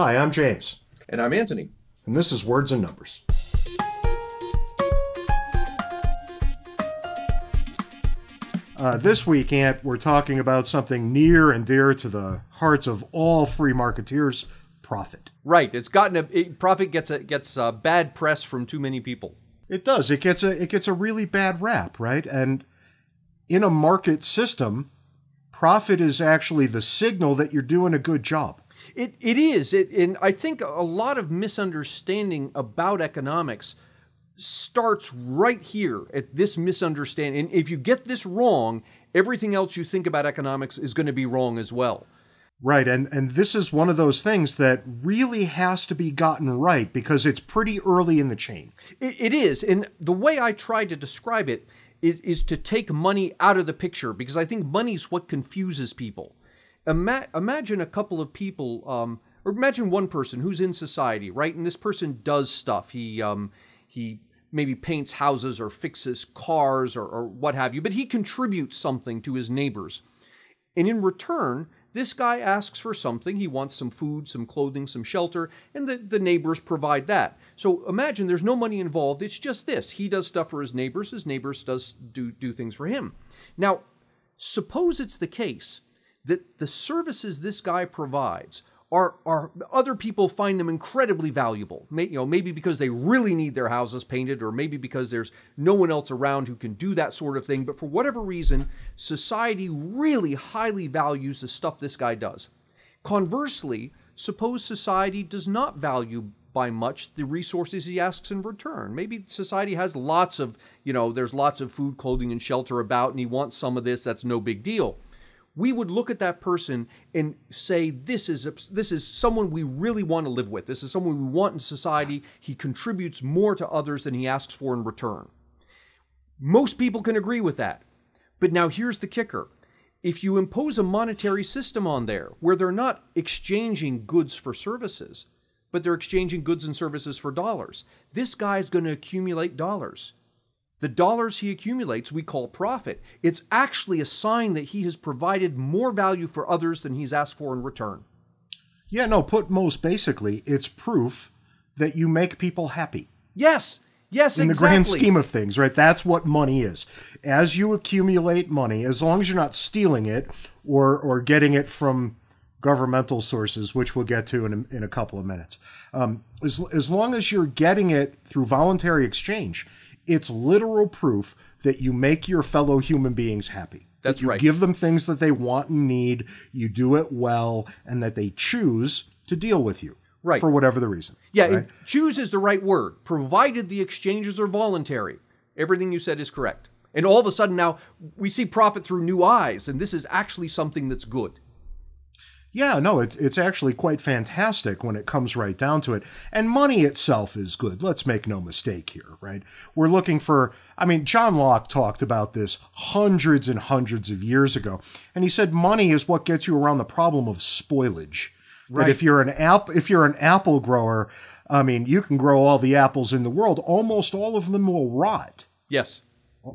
Hi, I'm James, And I'm Anthony. and this is Words and Numbers. Uh, this week, Ant, we're talking about something near and dear to the hearts of all free marketeers profit. Right. It's gotten a it, profit gets a gets a bad press from too many people. It does. It gets a it gets a really bad rap, right? And in a market system, profit is actually the signal that you're doing a good job. It it is. It and I think a lot of misunderstanding about economics starts right here at this misunderstanding. And if you get this wrong, everything else you think about economics is going to be wrong as well. Right, and and this is one of those things that really has to be gotten right because it's pretty early in the chain. It, it is, and the way I try to describe it is, is to take money out of the picture because I think money's what confuses people. Ima- imagine a couple of people, um, or imagine one person who's in society, right? And this person does stuff. He um, he maybe paints houses or fixes cars or, or what have you, but he contributes something to his neighbors. And in return, this guy asks for something. He wants some food, some clothing, some shelter, and the, the neighbors provide that. So imagine there's no money involved. It's just this. He does stuff for his neighbors, his neighbors does do, do things for him. Now, suppose it's the case that the services this guy provides are, are other people find them incredibly valuable. May, you know, maybe because they really need their houses painted, or maybe because there's no one else around who can do that sort of thing. But for whatever reason, society really highly values the stuff this guy does. Conversely, suppose society does not value by much the resources he asks in return. Maybe society has lots of, you know, there's lots of food, clothing, and shelter about, and he wants some of this. That's no big deal we would look at that person and say this is a, this is someone we really want to live with. This is someone we want in society. He contributes more to others than he asks for in return. Most people can agree with that. But now here's the kicker. If you impose a monetary system on there where they're not exchanging goods for services but they're exchanging goods and services for dollars this guy's going to accumulate dollars the dollars he accumulates we call profit. It's actually a sign that he has provided more value for others than he's asked for in return. Yeah, no, put most basically, it's proof that you make people happy. Yes, yes, in the grand scheme of things, right? That's what money is. As you accumulate money, as long as you're not stealing it or or getting it from governmental sources, which we'll get to in a, in a couple of minutes, um, as as long as you're getting it through voluntary exchange, it's literal proof that you make your fellow human beings happy. That's that you right. Give them things that they want and need. You do it well, and that they choose to deal with you, Right. For whatever the reason. Yeah, right? choose is the right word, provided the exchanges are voluntary. Everything you said is correct. And all of a sudden now we see profit through new eyes, and this is actually something that's good. Yeah, no, it, it's actually quite fantastic when it comes right down to it. And money itself is good. Let's make no mistake here, right? We're looking for, I mean, John Locke talked about this hundreds and hundreds of years ago. And he said money is what gets you around the problem of spoilage. That Right. if you're an app, if you're an apple grower, I mean, you can grow all the apples in the world. Almost all of them will rot. Yes.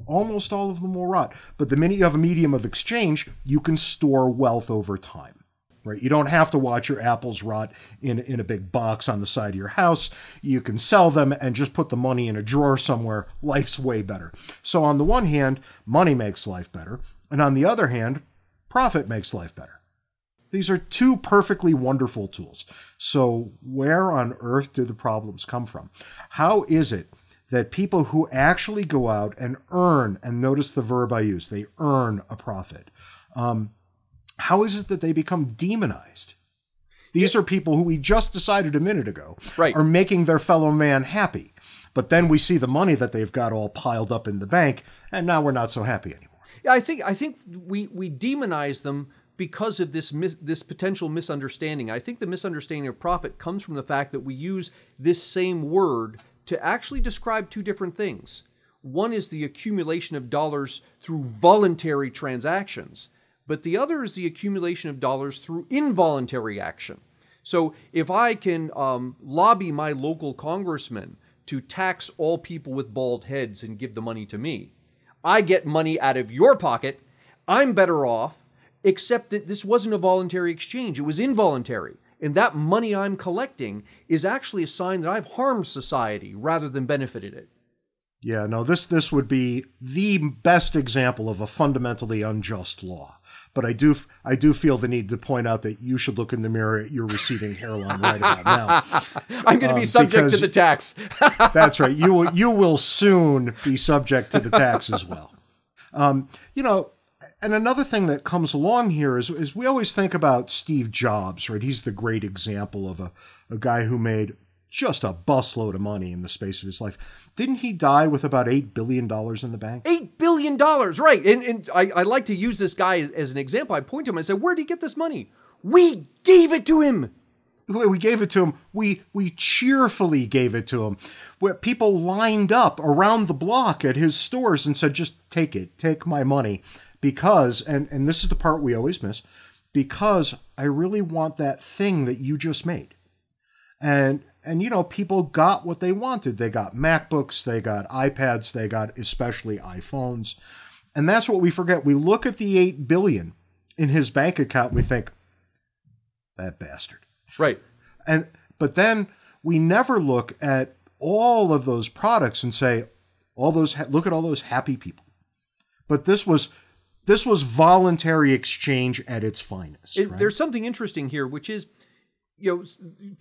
Almost all of them will rot. But the minute you have a medium of exchange, you can store wealth over time. Right? You don't have to watch your apples rot in, in a big box on the side of your house. You can sell them and just put the money in a drawer somewhere. Life's way better. So, on the one hand, money makes life better. And on the other hand, profit makes life better. These are two perfectly wonderful tools. So, where on earth do the problems come from? How is it that people who actually go out and earn, and notice the verb I use, they earn a profit, um, how is it that they become demonized? These are people who we just decided a minute ago Right. are making their fellow man happy. But then we see the money that they've got all piled up in the bank, and now we're not so happy anymore. Yeah, I think I think we we demonize them because of this mis- this potential misunderstanding. I think the misunderstanding of profit comes from the fact that we use this same word to actually describe two different things. One is the accumulation of dollars through voluntary transactions, but the other is the accumulation of dollars through involuntary action. So if I can um, lobby my local congressman to tax all people with bald heads and give the money to me, I get money out of your pocket. I'm better off, except that this wasn't a voluntary exchange. It was involuntary. And that money I'm collecting is actually a sign that I've harmed society rather than benefited it. Yeah, no, this this would be the best example of a fundamentally unjust law. But I do I do feel the need to point out that you should look in the mirror at your receding hairline right about now. I'm going to be Um, subject to the tax. That's right. You will you will soon be subject to the tax as well. Um, you know, and another thing that comes along here is is we always think about Steve Jobs, right? He's the great example of a, a guy who made just a busload of money in the space of his life. Didn't he die with about eight billion dollars in the bank? Eight billion dollars, right? And, and I, I like to use this guy as, as an example. I point to him and say, "Where did he get this money? We gave it to him." We we gave it to him. We we cheerfully gave it to him. Where people lined up around the block at his stores and said, "Just take it, take my money," because and and this is the part we always miss, because I really want that thing that you just made, and and you know people got what they wanted. They got MacBooks, they got iPads, they got especially iPhones, and that's what we forget. We look at the eight billion in his bank account, and we think that bastard Right. and but then we never look at all of those products and say all those ha- look at all those happy people but this was this was voluntary exchange at its finest It- right? There's something interesting here, which is, you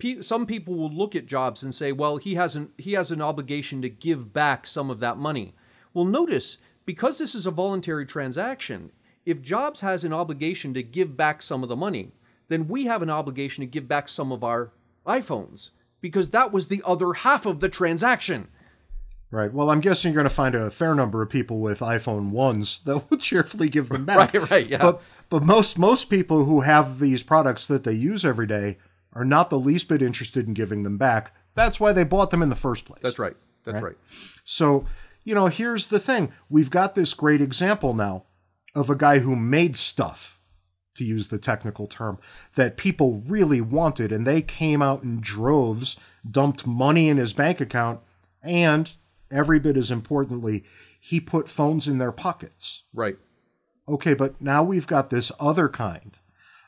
know, some people will look at Jobs and say, well, he has an he has an obligation to give back some of that money. Well, notice because this is a voluntary transaction, if Jobs has an obligation to give back some of the money, then we have an obligation to give back some of our iPhones because that was the other half of the transaction. right well i'm guessing you're going to find a fair number of people with iphone 1s that will cheerfully give them back Right, right, yeah. but but most most people who have these products that they use every day are not the least bit interested in giving them back that's why they bought them in the first place That's right. That's right. So, you know, here's the thing. We've got this great example now of a guy who made stuff, to use the technical term, that people really wanted, and they came out in droves, dumped money in his bank account, and every bit as importantly, he put phones in their pockets. Right. Okay, but now we've got this other kind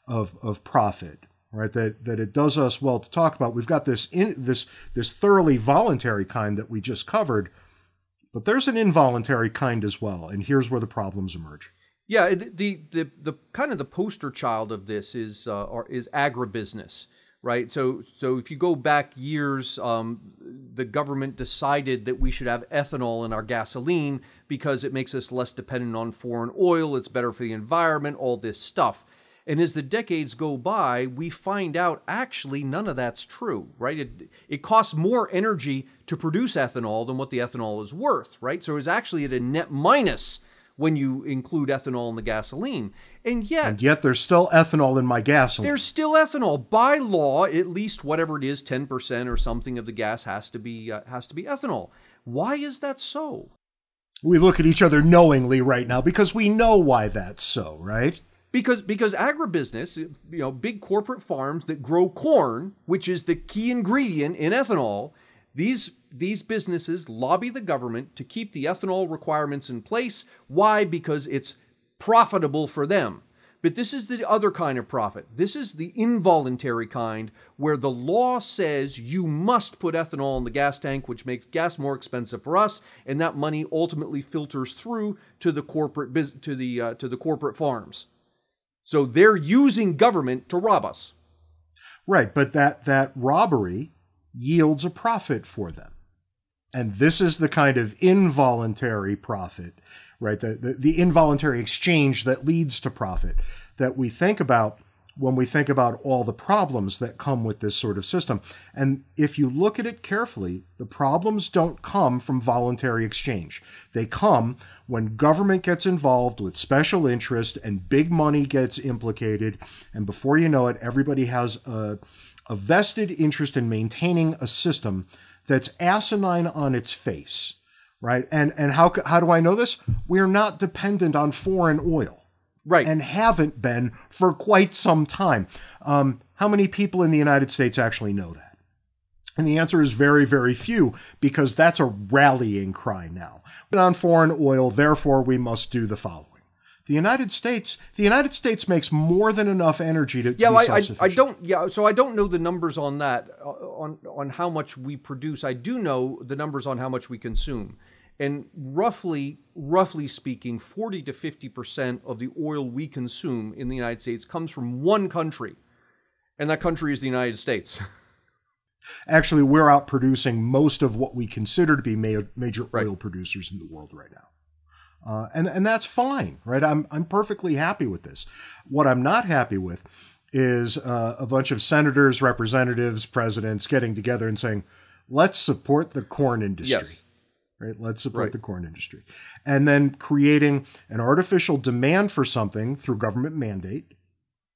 of of profit, right? That that it does us well to talk about. We've got this in this this thoroughly voluntary kind that we just covered, but there's an involuntary kind as well, and here's where the problems emerge. Yeah, it- the the the kind of the poster child of this is uh, is agribusiness, right? So so if you go back years, um, the government decided that we should have ethanol in our gasoline because it makes us less dependent on foreign oil. It's better for the environment. All this stuff. And as the decades go by, we find out actually none of that's true, right? It, it costs more energy to produce ethanol than what the ethanol is worth, right? So it's actually at a net minus when you include ethanol in the gasoline. And yet, And yet there's still ethanol in my gasoline. there's still ethanol by law. At least whatever it is, ten percent or something of the gas has to be uh, has to be ethanol. Why is that so? we look at each other knowingly right now because we know why that's so, right? Because because agribusiness, you know, big corporate farms that grow corn, which is the key ingredient in ethanol, these these businesses lobby the government to keep the ethanol requirements in place. Why? Because it's profitable for them. But this is the other kind of profit. This is the involuntary kind where the law says you must put ethanol in the gas tank, which makes gas more expensive for us, and that money ultimately filters through to the corporate to the uh, to the corporate farms. So they're using government to rob us. Right, but that that robbery yields a profit for them. And this is the kind of involuntary profit, right? The, the, the involuntary exchange that leads to profit that we think about when we think about all the problems that come with this sort of system. And if you look at it carefully, the problems don't come from voluntary exchange. They come when government gets involved with special interest and big money gets implicated. And before you know it, everybody has a, a vested interest in maintaining a system that's asinine on its face, right? And and how how do I know this? We're not dependent on foreign oil Right. and haven't been for quite some time. Um, how many people in the United States actually know that? And the answer is very, very few, because that's a rallying cry now. But on foreign oil, therefore, we must do the following The United States, the United States makes more than enough energy to, to Yeah, I, I. I don't. Yeah, so I don't know the numbers on that, uh, on on how much we produce. I do know the numbers on how much we consume, and roughly, roughly speaking, forty to fifty percent of the oil we consume in the United States comes from one country, and that country is the United States. Actually, we're out producing most of what we consider to be ma- major Right. oil producers in the world right now. Uh, and and that's fine, right? I'm I'm perfectly happy with this. What I'm not happy with is uh, a bunch of senators, representatives, presidents getting together and saying, "Let's support the corn industry." Yes. Right? Let's support Right. the corn industry, and then creating an artificial demand for something through government mandate,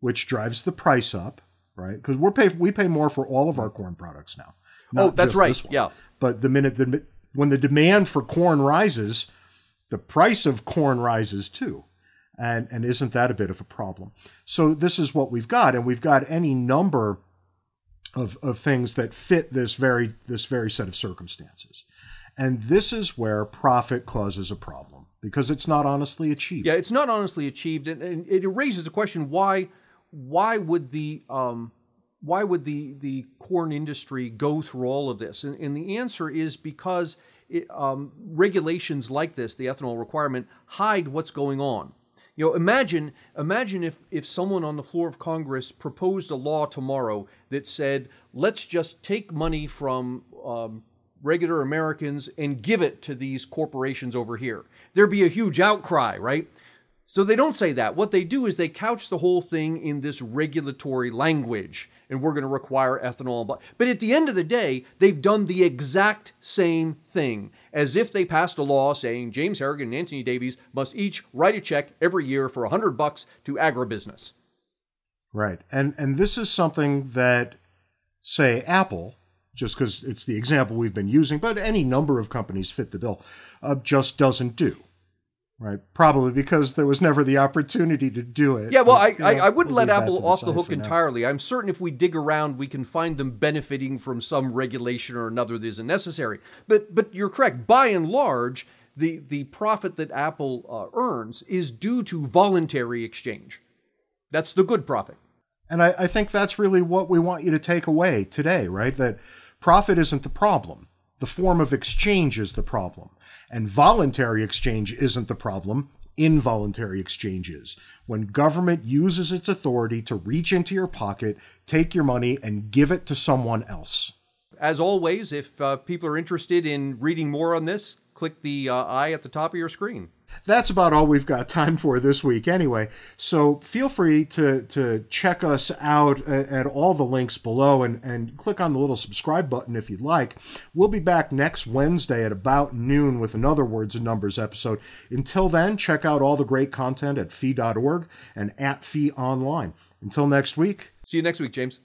which drives the price up, right? Because we're pay we pay more for all of our corn products now. oh, that's right. Yeah. But the minute the when the demand for corn rises, the price of corn rises too. And and isn't that a bit of a problem? So this is what we've got, and we've got any number of, of things that fit this very this very set of circumstances. And this is where profit causes a problem because it's not honestly achieved. Yeah, it's not honestly achieved, and, and it raises the question: why, why would the um, why would the the corn industry go through all of this? And, and the answer is because it, um, regulations like this, the ethanol requirement, hide what's going on. You know, imagine imagine if if someone on the floor of Congress proposed a law tomorrow that said, let's just take money from um, regular Americans and give it to these corporations over here. There'd be a huge outcry, right? So they don't say that. What they do is they couch the whole thing in this regulatory language, and we're going to require ethanol. But, at the end of the day, they've done the exact same thing, as if they passed a law saying James Harrigan and Anthony Davies must each write a check every year for a hundred bucks to agribusiness. Right. And and this is something that say Apple, just because it's the example we've been using, but any number of companies fit the bill, uh, just doesn't do. Right. Probably because there was never the opportunity to do it. Yeah, well, But, I, you know, I, I wouldn't we'll let Apple off the hook entirely. I'm certain if we dig around, we can find them benefiting from some regulation or another that isn't necessary. But but you're correct. By and large, the the profit that Apple uh, earns is due to voluntary exchange. That's the good profit. And I, I think that's really what we want you to take away today, right? That profit isn't the problem. The form of exchange is the problem. And voluntary exchange isn't the problem. Involuntary exchange is. When government uses its authority to reach into your pocket, take your money, and give it to someone else. As always, if uh, people are interested in reading more on this, click the uh, eye at the top of your screen. That's about all we've got time for this week, anyway. So feel free to, to check us out at, at all the links below and, and click on the little subscribe button if you'd like. We'll be back next Wednesday at about noon with another Words and Numbers episode. Until then, check out all the great content at fee.org and at fee online. Until next week, See you next week, James.